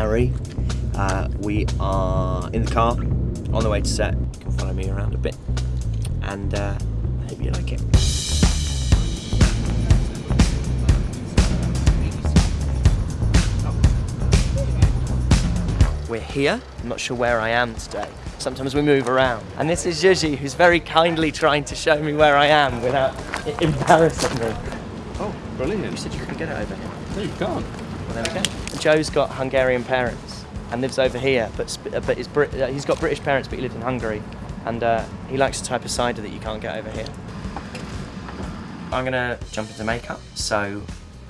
Harry. Uh, we are in the car on the way to set. You can follow me around a bit, and uh, I hope you like it. We're here. I'm not sure where I am today. Sometimes we move around. And this is Yuji, who's very kindly trying to show me where I am without embarrassing me. Oh, brilliant. You said you couldn't get it over here. No, you can't. Well, there we go. Joe's got Hungarian parents and lives over here, but uh, but he's, Brit- uh, he's got British parents, but he lives in Hungary, and uh, he likes a type of cider that you can't get over here. I'm gonna jump into makeup, so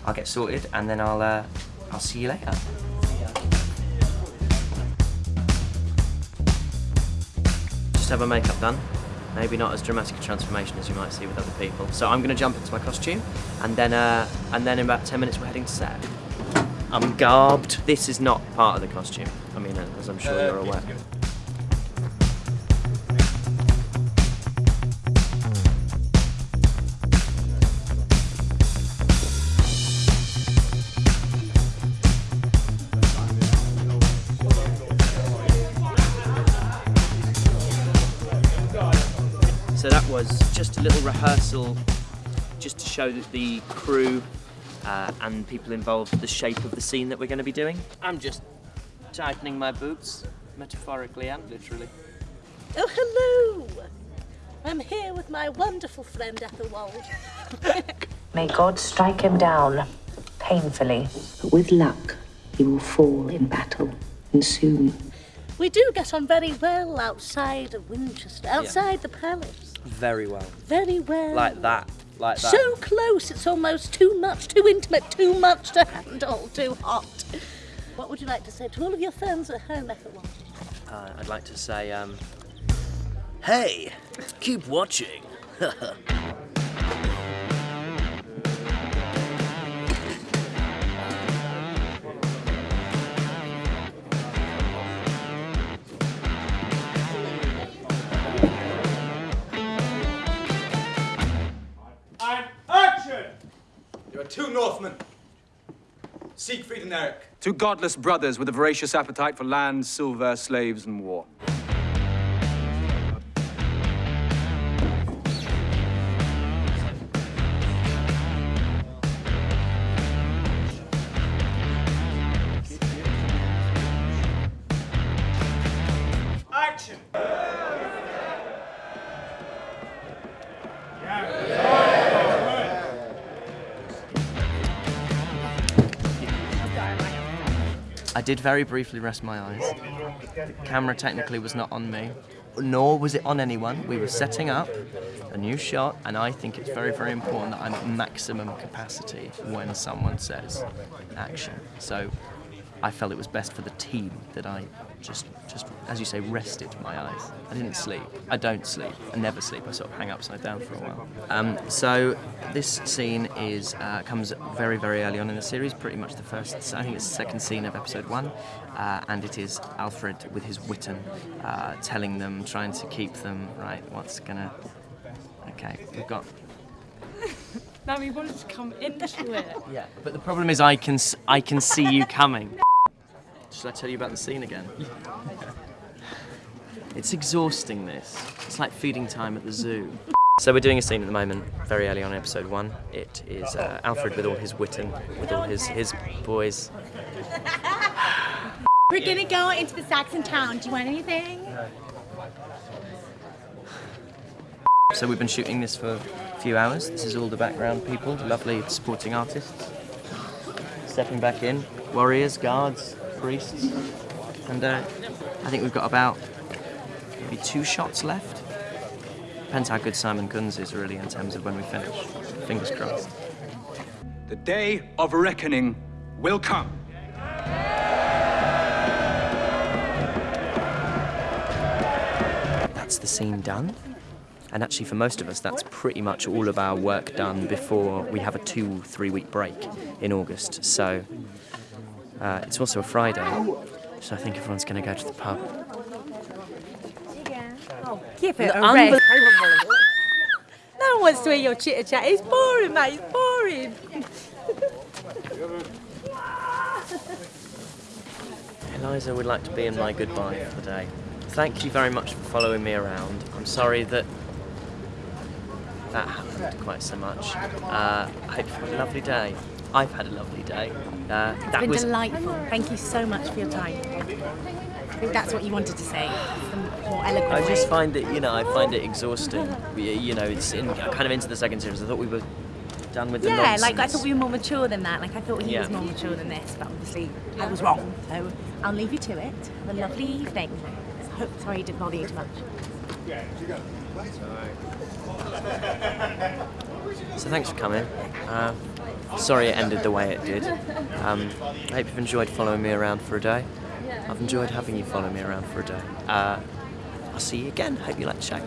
I'll get sorted, and then I'll uh, I'll see you later. Just have my makeup done. Maybe not as dramatic a transformation as you might see with other people. So I'm gonna jump into my costume, and then uh, and then in about 10 minutes we're heading to set. I'm garbed. This is not part of the costume. I mean, as I'm sure you're aware. So that was just a little rehearsal, just to show that the crew uh, and people involved the shape of the scene that we're going to be doing. I'm just tightening my boots, metaphorically and literally. Oh, hello! I'm here with my wonderful friend Ethelwald. May God strike him down painfully. But with luck, he will fall in battle, and soon. We do get on very well outside of Winchester, outside the palace. Very well. Very well. Like that. Like that. So close, it's almost too much, too intimate, too much to handle, too hot. What would you like to say to all of your fans at home, Ethelwald? Uh, I'd like to say, um, hey, keep watching. There are two Northmen, Siegfried and Eric. Two godless brothers with a voracious appetite for land, silver, slaves, and war. Action! I did very briefly rest my eyes. The camera technically was not on me, nor was it on anyone. We were setting up a new shot, and I think it's very, very important that I'm at maximum capacity when someone says action. So I felt it was best for the team that I just, just as you say, rested my eyes. I didn't sleep. I don't sleep. I never sleep. I sort of hang upside down for a while. Um, so this scene is uh, comes very, very early on in the series. Pretty much the first. I think it's the second scene of episode one, uh, and it is Alfred with his Witan, uh, telling them, trying to keep them right. What's gonna? Okay, we've got Now we wanted to come into it. Yeah, but the problem is I can I can see you coming. Should I tell you about the scene again? It's exhausting this. It's like feeding time at the zoo. So we're doing a scene at the moment, very early on in episode one. It is uh, Alfred with all his Witan, with all his, his boys. We're gonna go into the Saxon town. Do you want anything? So we've been shooting this for a few hours. This is all the background people, lovely supporting artists. Stepping back in, warriors, guards, priests. And uh, I think we've got about maybe two shots left. Depends how good Simon Guns is really in terms of when we finish. Fingers crossed. The day of reckoning will come. That's the scene done. And actually, for most of us, that's pretty much all of our work done before we have a two, three week break in August. So uh, it's also a Friday, so I think everyone's going to go to the pub. Oh, give it a rest. No one wants to hear your chitter chat. It's boring, mate. It's boring. Eliza would like to be in my goodbye for the day. Thank you very much for following me around. I'm sorry that that happened quite so much. Uh, I hope you have a lovely day. I've had a lovely day. Uh, that been was delightful. Thank you so much for your time. I think that's what you wanted to say. More eloquent I just find it, you know, I find it exhausting. You know, it's in, kind of into the second series. I thought we were done with the Yeah, nonsense. like I thought we were more mature than that. Like I thought he Yeah. was more mature than this, but obviously I was wrong. So I'll leave you to it. Have a lovely evening. Hope, sorry, I didn't bother you too much. So thanks for coming. Uh, sorry it ended the way it did. Um, I hope you've enjoyed following me around for a day. I've enjoyed having you follow me around for a day. Uh, I'll see you again. Hope you like the show.